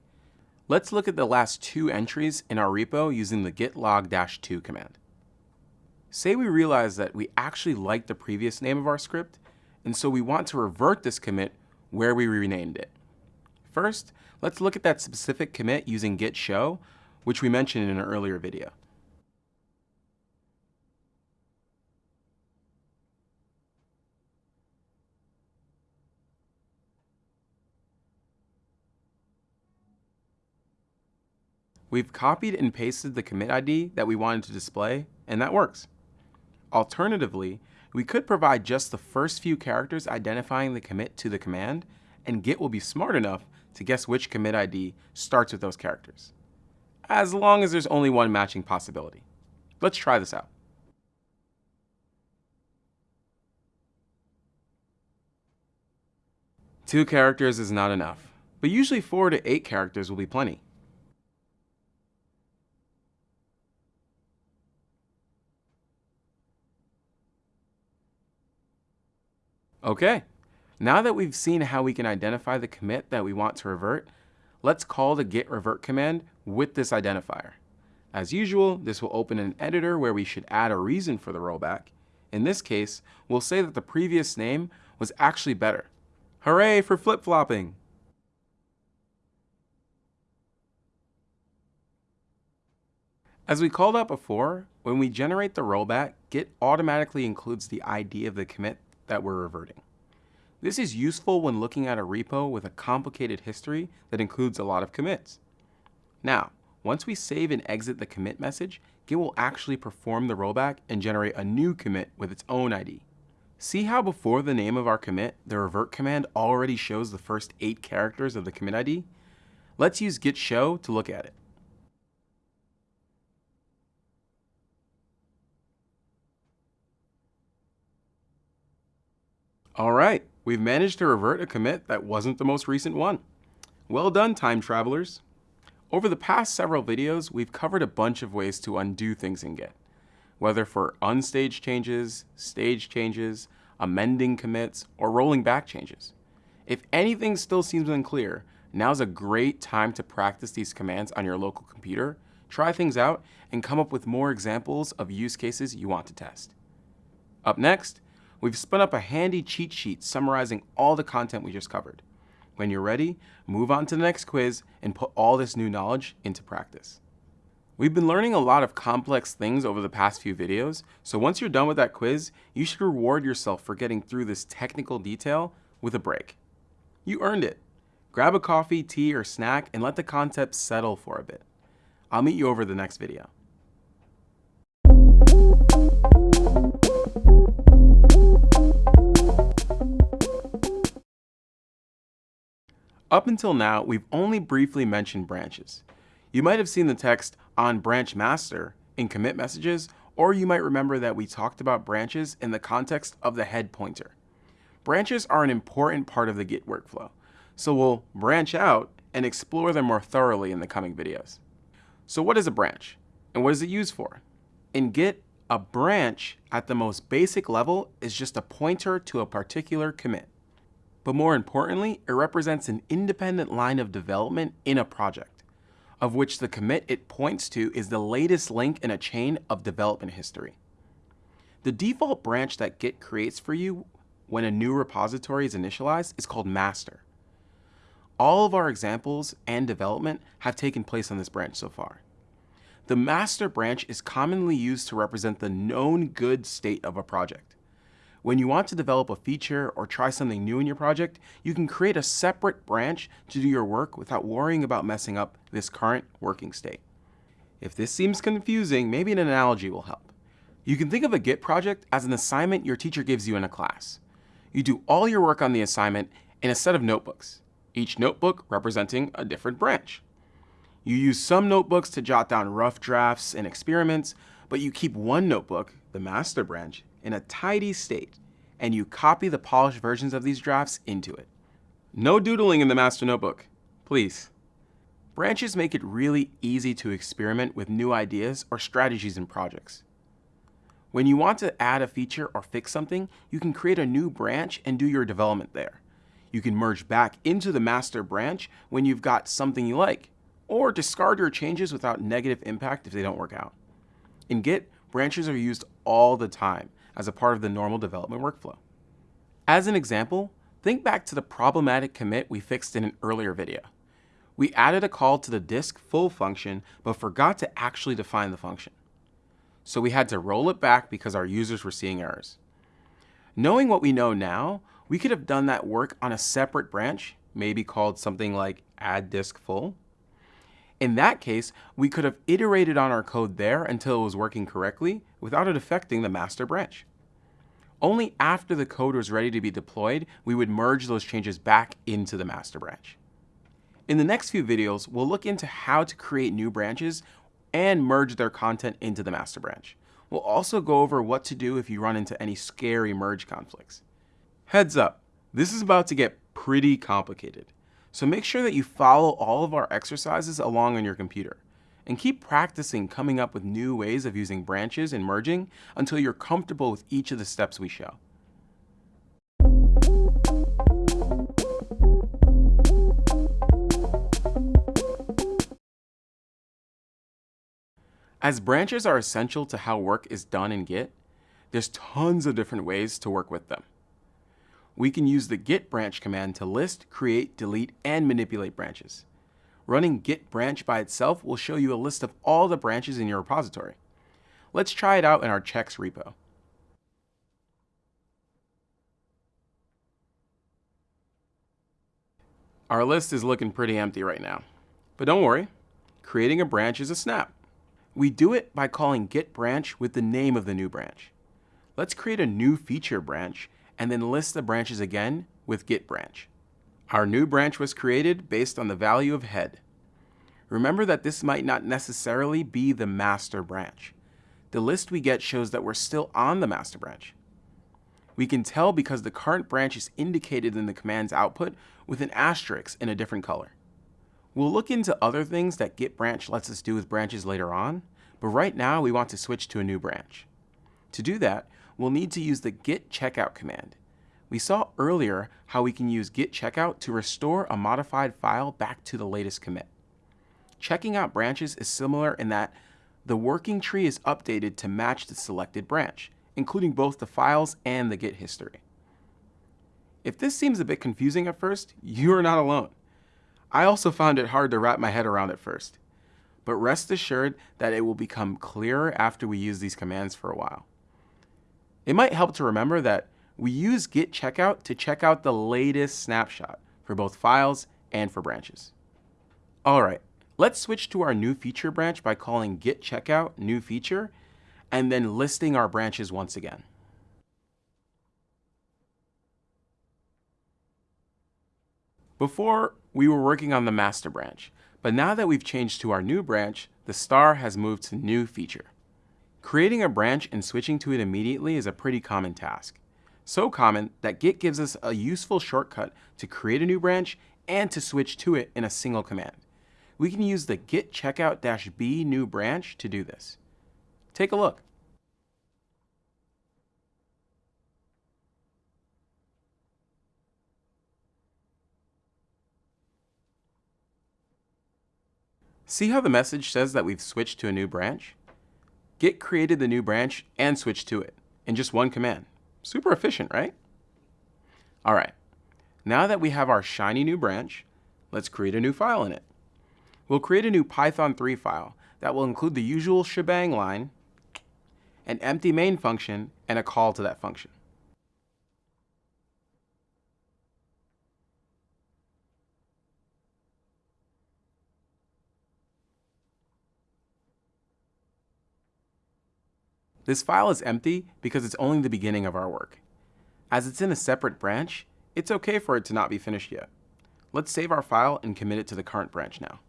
Let's look at the last two entries in our repo using the git log-2 command. Say we realize that we actually like the previous name of our script, and so we want to revert this commit where we renamed it. First, let's look at that specific commit using git show, which we mentioned in an earlier video. We've copied and pasted the commit ID that we wanted to display, and that works. Alternatively, we could provide just the first few characters identifying the commit to the command, and Git will be smart enough to guess which commit ID starts with those characters, as long as there's only one matching possibility. Let's try this out. Two characters is not enough, but usually four to eight characters will be plenty. Okay, now that we've seen how we can identify the commit that we want to revert, let's call the git revert command with this identifier. As usual, this will open an editor where we should add a reason for the rollback. In this case, we'll say that the previous name was actually better. Hooray for flip-flopping! As we called out before, when we generate the rollback, Git automatically includes the ID of the commit that we're reverting. This is useful when looking at a repo with a complicated history that includes a lot of commits. Now, once we save and exit the commit message, Git will actually perform the rollback and generate a new commit with its own ID. See how before the name of our commit, the revert command already shows the first eight characters of the commit ID? Let's use git show to look at it. All right, we've managed to revert a commit that wasn't the most recent one. Well done, time travelers. Over the past several videos, we've covered a bunch of ways to undo things in Git, whether for unstaged changes, stage changes, amending commits, or rolling back changes. If anything still seems unclear, now's a great time to practice these commands on your local computer, try things out, and come up with more examples of use cases you want to test. Up next, We've spun up a handy cheat sheet summarizing all the content we just covered. When you're ready, move on to the next quiz and put all this new knowledge into practice. We've been learning a lot of complex things over the past few videos, so once you're done with that quiz, you should reward yourself for getting through this technical detail with a break. You earned it. Grab a coffee, tea, or snack and let the concept settle for a bit. I'll meet you over the next video. Up until now, we've only briefly mentioned branches. You might have seen the text on branch master in commit messages, or you might remember that we talked about branches in the context of the head pointer. Branches are an important part of the Git workflow, so we'll branch out and explore them more thoroughly in the coming videos. So what is a branch, and what is it used for? In Git, a branch at the most basic level is just a pointer to a particular commit. But more importantly, it represents an independent line of development in a project. of which the commit it points to is the latest link in a chain of development history. The default branch that Git creates for you when a new repository is initialized is called master. All of our examples and development have taken place on this branch so far. The master branch is commonly used to represent the known good state of a project. When you want to develop a feature or try something new in your project, you can create a separate branch to do your work without worrying about messing up this current working state. If this seems confusing, maybe an analogy will help. You can think of a Git project as an assignment your teacher gives you in a class. You do all your work on the assignment in a set of notebooks, each notebook representing a different branch. You use some notebooks to jot down rough drafts and experiments, but you keep one notebook, the master branch, in a tidy state, and you copy the polished versions of these drafts into it. No doodling in the master notebook, please. Branches make it really easy to experiment with new ideas or strategies in projects. When you want to add a feature or fix something, you can create a new branch and do your development there. You can merge back into the master branch when you've got something you like, or discard your changes without negative impact if they don't work out. In Git, branches are used all the time, as a part of the normal development workflow. As an example, think back to the problematic commit we fixed in an earlier video. We added a call to the disk full function, but forgot to actually define the function. So we had to roll it back because our users were seeing errors. Knowing what we know now, we could have done that work on a separate branch, maybe called something like add disk full. In that case, we could have iterated on our code there until it was working correctly without it affecting the master branch. Only after the code was ready to be deployed, we would merge those changes back into the master branch. In the next few videos, we'll look into how to create new branches and merge their content into the master branch. We'll also go over what to do if you run into any scary merge conflicts. Heads up, this is about to get pretty complicated. So make sure that you follow all of our exercises along on your computer. And keep practicing coming up with new ways of using branches and merging until you're comfortable with each of the steps we show. As branches are essential to how work is done in Git, there's tons of different ways to work with them we can use the git branch command to list, create, delete, and manipulate branches. Running git branch by itself will show you a list of all the branches in your repository. Let's try it out in our checks repo. Our list is looking pretty empty right now. But don't worry, creating a branch is a snap. We do it by calling git branch with the name of the new branch. Let's create a new feature branch and then list the branches again with git branch. Our new branch was created based on the value of head. Remember that this might not necessarily be the master branch. The list we get shows that we're still on the master branch. We can tell because the current branch is indicated in the command's output with an asterisk in a different color. We'll look into other things that git branch lets us do with branches later on, but right now we want to switch to a new branch. To do that, we'll need to use the git checkout command. We saw earlier how we can use git checkout to restore a modified file back to the latest commit. Checking out branches is similar in that the working tree is updated to match the selected branch, including both the files and the git history. If this seems a bit confusing at first, you are not alone. I also found it hard to wrap my head around at first. But rest assured that it will become clearer after we use these commands for a while. It might help to remember that we use git checkout to check out the latest snapshot for both files and for branches. All right, let's switch to our new feature branch by calling git checkout new feature and then listing our branches once again. Before, we were working on the master branch, but now that we've changed to our new branch, the star has moved to new feature. Creating a branch and switching to it immediately is a pretty common task. So common that Git gives us a useful shortcut to create a new branch and to switch to it in a single command. We can use the git checkout-b new branch to do this. Take a look. See how the message says that we've switched to a new branch? Git created the new branch and switched to it in just one command. Super efficient, right? All right, now that we have our shiny new branch, let's create a new file in it. We'll create a new Python 3 file that will include the usual shebang line, an empty main function, and a call to that function. This file is empty because it's only the beginning of our work. As it's in a separate branch, it's okay for it to not be finished yet. Let's save our file and commit it to the current branch now.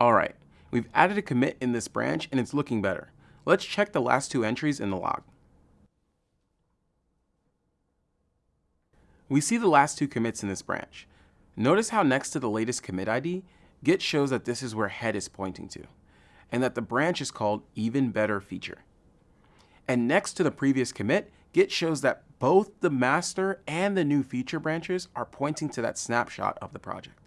All right, we've added a commit in this branch and it's looking better. Let's check the last two entries in the log. We see the last two commits in this branch. Notice how next to the latest commit ID, Git shows that this is where head is pointing to, and that the branch is called even better feature. And next to the previous commit, Git shows that both the master and the new feature branches are pointing to that snapshot of the project.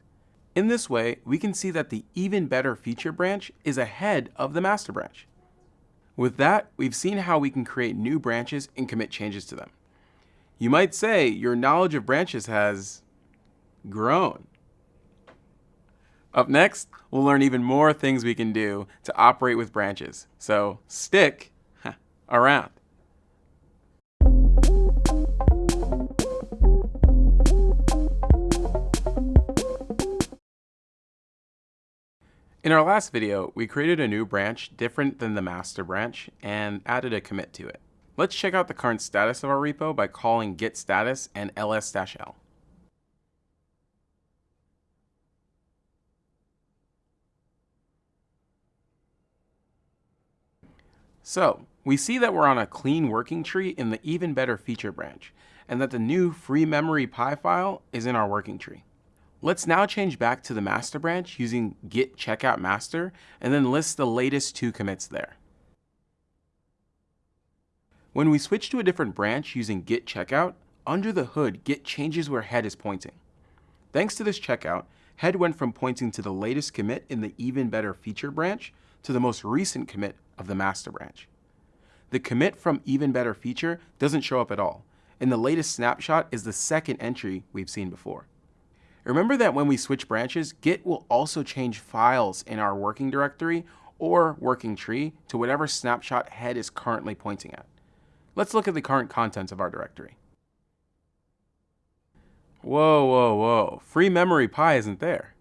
In this way, we can see that the even better feature branch is ahead of the master branch. With that, we've seen how we can create new branches and commit changes to them. You might say your knowledge of branches has grown. Up next, we'll learn even more things we can do to operate with branches. So stick around. In our last video, we created a new branch different than the master branch and added a commit to it. Let's check out the current status of our repo by calling git status and ls-l. So, we see that we're on a clean working tree in the even better feature branch, and that the new free memory py file is in our working tree. Let's now change back to the master branch using git checkout master and then list the latest two commits there. When we switch to a different branch using git checkout, under the hood, Git changes where head is pointing. Thanks to this checkout, head went from pointing to the latest commit in the even better feature branch to the most recent commit of the master branch. The commit from even better feature doesn't show up at all, and the latest snapshot is the second entry we've seen before. Remember that when we switch branches, Git will also change files in our working directory or working tree to whatever snapshot head is currently pointing at. Let's look at the current contents of our directory. Whoa, whoa, whoa, free memory py isn't there.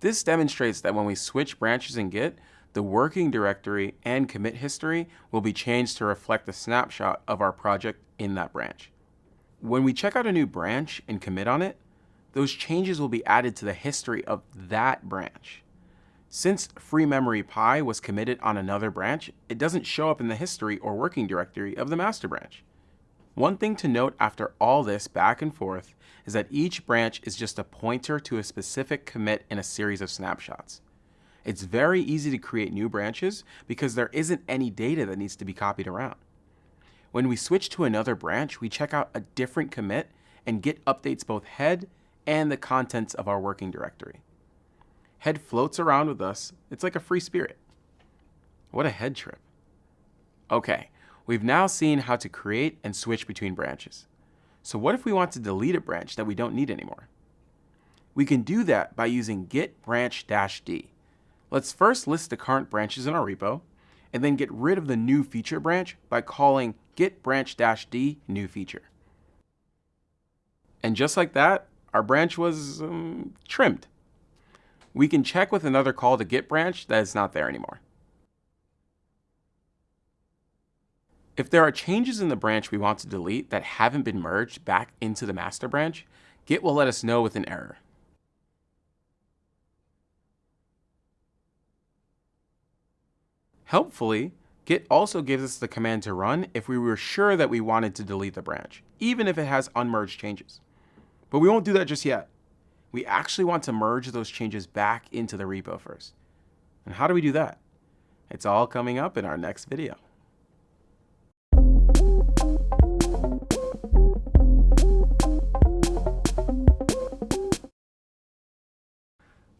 This demonstrates that when we switch branches in Git, the working directory and commit history will be changed to reflect the snapshot of our project in that branch. When we check out a new branch and commit on it, those changes will be added to the history of that branch. Since free memory py was committed on another branch, it doesn't show up in the history or working directory of the master branch. One thing to note after all this back and forth is that each branch is just a pointer to a specific commit in a series of snapshots. It's very easy to create new branches because there isn't any data that needs to be copied around. When we switch to another branch, we check out a different commit and Git updates both head and the contents of our working directory. Head floats around with us. It's like a free spirit. What a head trip. Okay, we've now seen how to create and switch between branches. So what if we want to delete a branch that we don't need anymore? We can do that by using git branch-d. Let's first list the current branches in our repo, and then get rid of the new feature branch by calling git branch-d new feature. And just like that, our branch was um, trimmed. We can check with another call to git branch that is not there anymore. If there are changes in the branch we want to delete that haven't been merged back into the master branch, Git will let us know with an error. Helpfully, Git also gives us the command to run if we were sure that we wanted to delete the branch, even if it has unmerged changes. But we won't do that just yet. We actually want to merge those changes back into the repo first. And how do we do that? It's all coming up in our next video.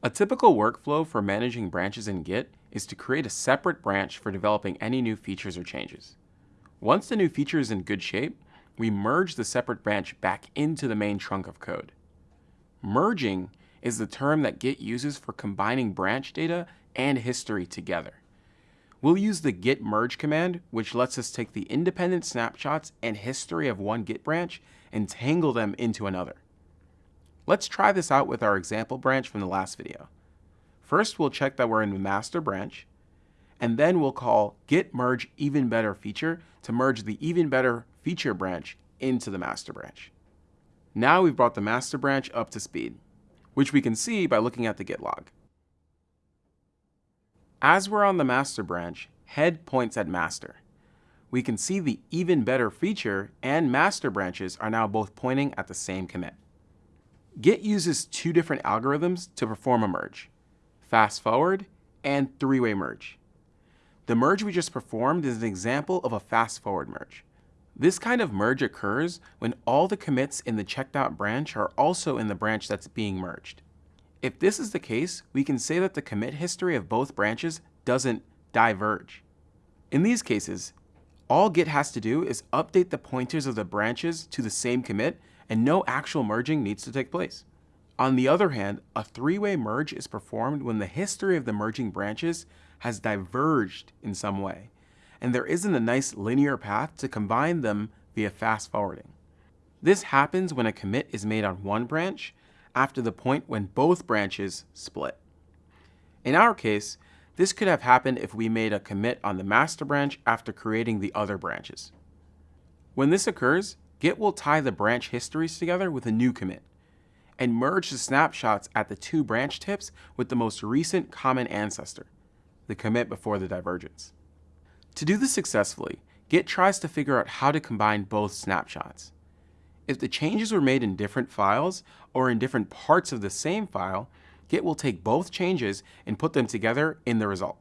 A typical workflow for managing branches in Git is to create a separate branch for developing any new features or changes. Once the new feature is in good shape, we merge the separate branch back into the main trunk of code. Merging is the term that Git uses for combining branch data and history together. We'll use the git merge command, which lets us take the independent snapshots and history of one Git branch and tangle them into another. Let's try this out with our example branch from the last video. First, we'll check that we're in the master branch, and then we'll call git merge even better feature to merge the even better feature branch into the master branch. Now we've brought the master branch up to speed, which we can see by looking at the git log. As we're on the master branch, head points at master. We can see the even better feature and master branches are now both pointing at the same commit. Git uses two different algorithms to perform a merge, fast forward and three-way merge. The merge we just performed is an example of a fast forward merge. This kind of merge occurs when all the commits in the checked out branch are also in the branch that's being merged. If this is the case, we can say that the commit history of both branches doesn't diverge. In these cases, all Git has to do is update the pointers of the branches to the same commit and no actual merging needs to take place. On the other hand, a three-way merge is performed when the history of the merging branches has diverged in some way, and there isn't a nice linear path to combine them via fast forwarding. This happens when a commit is made on one branch after the point when both branches split. In our case, this could have happened if we made a commit on the master branch after creating the other branches. When this occurs, Git will tie the branch histories together with a new commit and merge the snapshots at the two branch tips with the most recent common ancestor, the commit before the divergence. To do this successfully, Git tries to figure out how to combine both snapshots. If the changes were made in different files or in different parts of the same file, Git will take both changes and put them together in the result.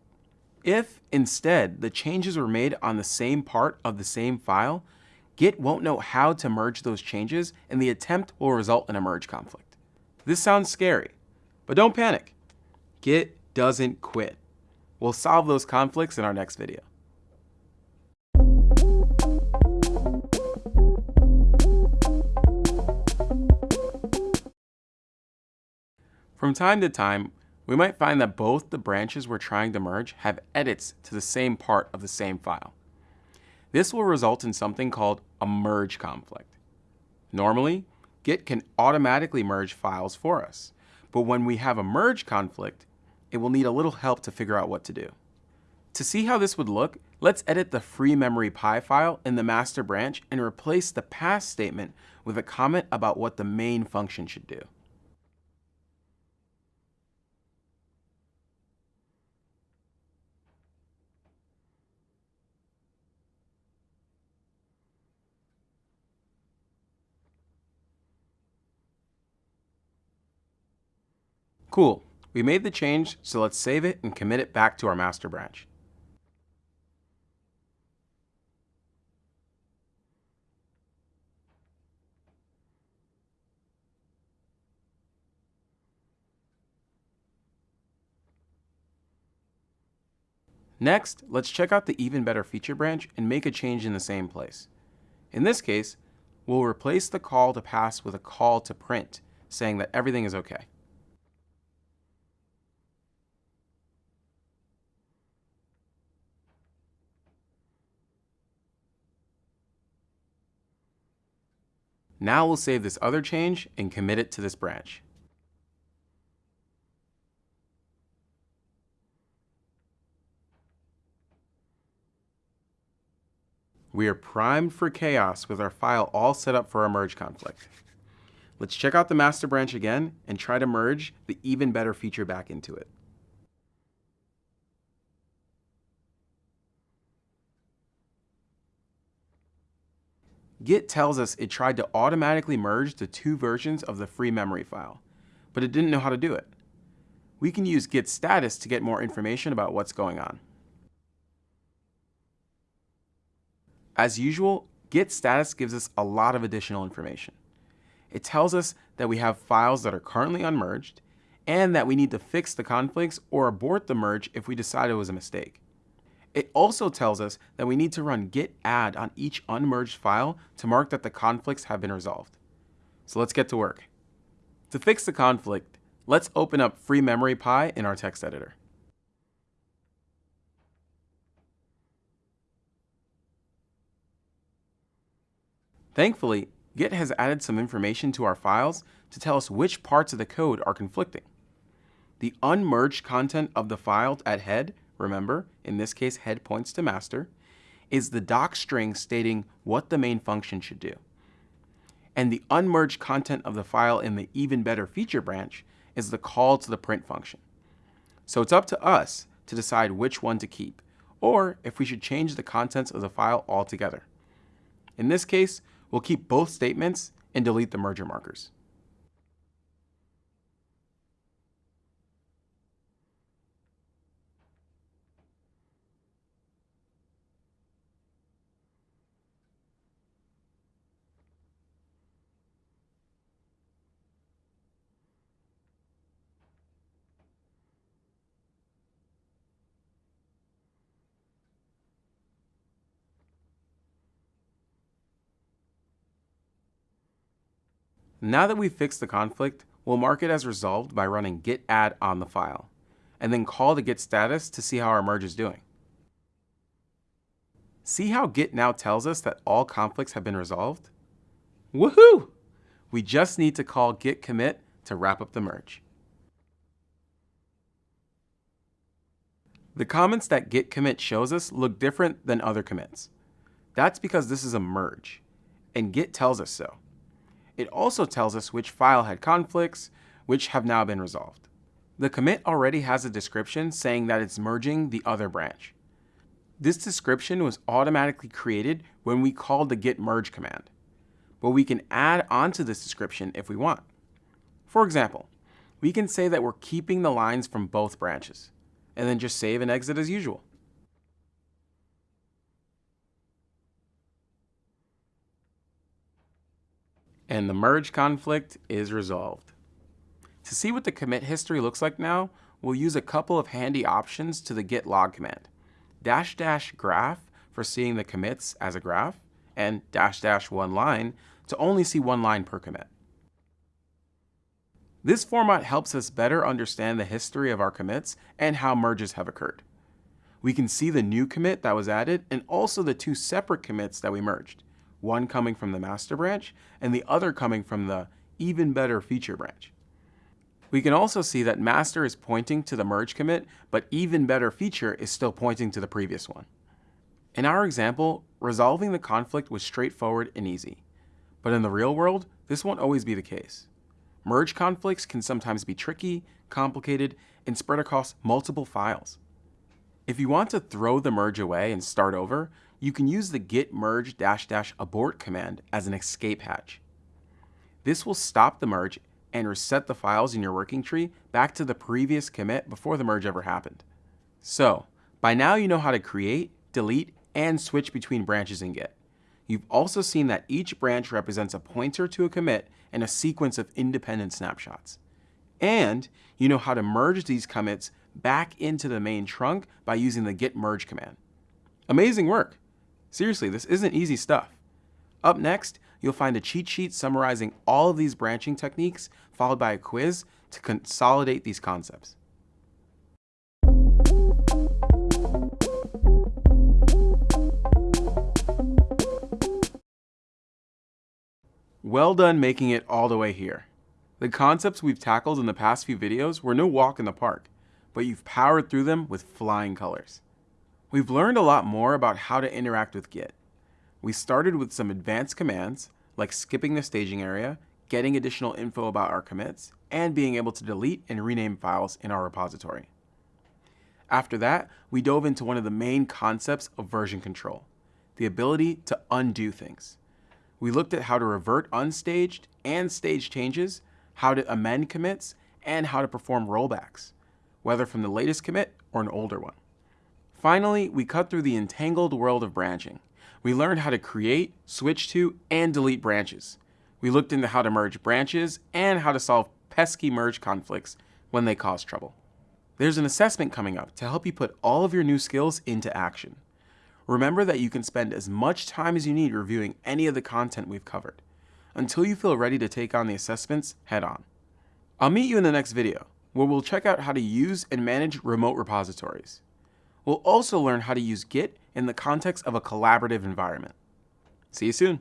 If, instead, the changes were made on the same part of the same file, Git won't know how to merge those changes and the attempt will result in a merge conflict. This sounds scary, but don't panic. Git doesn't quit. We'll solve those conflicts in our next video. From time to time, we might find that both the branches we're trying to merge have edits to the same part of the same file. This will result in something called a merge conflict. Normally, Git can automatically merge files for us, but when we have a merge conflict, it will need a little help to figure out what to do. To see how this would look, let's edit the free memory py file in the master branch and replace the pass statement with a comment about what the main function should do. Cool, we made the change, so let's save it and commit it back to our master branch. Next, let's check out the even better feature branch and make a change in the same place. In this case, we'll replace the call to pass with a call to print, saying that everything is okay. Now we'll save this other change and commit it to this branch. We are primed for chaos with our file all set up for a merge conflict. Let's check out the master branch again and try to merge the even better feature back into it. Git tells us it tried to automatically merge the two versions of the free memory file, but it didn't know how to do it. We can use git status to get more information about what's going on. As usual, git status gives us a lot of additional information. It tells us that we have files that are currently unmerged, and that we need to fix the conflicts or abort the merge if we decide it was a mistake. It also tells us that we need to run git add on each unmerged file to mark that the conflicts have been resolved. So let's get to work. To fix the conflict, let's open up Free Memory py in our text editor. Thankfully, Git has added some information to our files to tell us which parts of the code are conflicting. The unmerged content of the file at head, remember, in this case head points to master, is the doc string stating what the main function should do. And the unmerged content of the file in the even better feature branch is the call to the print function. So it's up to us to decide which one to keep, or if we should change the contents of the file altogether. In this case, we'll keep both statements and delete the merger markers. Now that we've fixed the conflict, we'll mark it as resolved by running git add on the file, and then call the git status to see how our merge is doing. See how git now tells us that all conflicts have been resolved? Woohoo! We just need to call git commit to wrap up the merge. The comments that git commit shows us look different than other commits. That's because this is a merge, and git tells us so. It also tells us which file had conflicts, which have now been resolved. The commit already has a description saying that it's merging the other branch. This description was automatically created when we called the git merge command, but we can add onto this description if we want. For example, we can say that we're keeping the lines from both branches, and then just save and exit as usual. And the merge conflict is resolved. To see what the commit history looks like now, we'll use a couple of handy options to the git log command. Dash dash graph for seeing the commits as a graph, and dash dash one line to only see one line per commit. This format helps us better understand the history of our commits and how merges have occurred. We can see the new commit that was added and also the two separate commits that we merged one coming from the master branch and the other coming from the even better feature branch. We can also see that master is pointing to the merge commit, but even better feature is still pointing to the previous one. In our example, resolving the conflict was straightforward and easy. But in the real world, this won't always be the case. Merge conflicts can sometimes be tricky, complicated, and spread across multiple files. If you want to throw the merge away and start over, you can use the git merge dash dash abort command as an escape hatch. This will stop the merge and reset the files in your working tree back to the previous commit before the merge ever happened. So, by now you know how to create, delete, and switch between branches in Git. You've also seen that each branch represents a pointer to a commit and a sequence of independent snapshots. And you know how to merge these commits back into the main trunk by using the git merge command. Amazing work! Seriously, this isn't easy stuff. Up next, you'll find a cheat sheet summarizing all of these branching techniques, followed by a quiz to consolidate these concepts. Well done making it all the way here. The concepts we've tackled in the past few videos were no walk in the park, but you've powered through them with flying colors. We've learned a lot more about how to interact with Git. We started with some advanced commands, like skipping the staging area, getting additional info about our commits, and being able to delete and rename files in our repository. After that, we dove into one of the main concepts of version control, the ability to undo things. We looked at how to revert unstaged and staged changes, how to amend commits, and how to perform rollbacks, whether from the latest commit or an older one. Finally, we cut through the entangled world of branching We learned how to create, switch to, and delete branches. We looked into how to merge branches and how to solve pesky merge conflicts when they cause trouble. There's an assessment coming up to help you put all of your new skills into action. Remember that you can spend as much time as you need reviewing any of the content we've covered. Until you feel ready to take on the assessments head on. I'll meet you in the next video, where we'll check out how to use and manage remote repositories. We'll also learn how to use Git in the context of a collaborative environment. See you soon.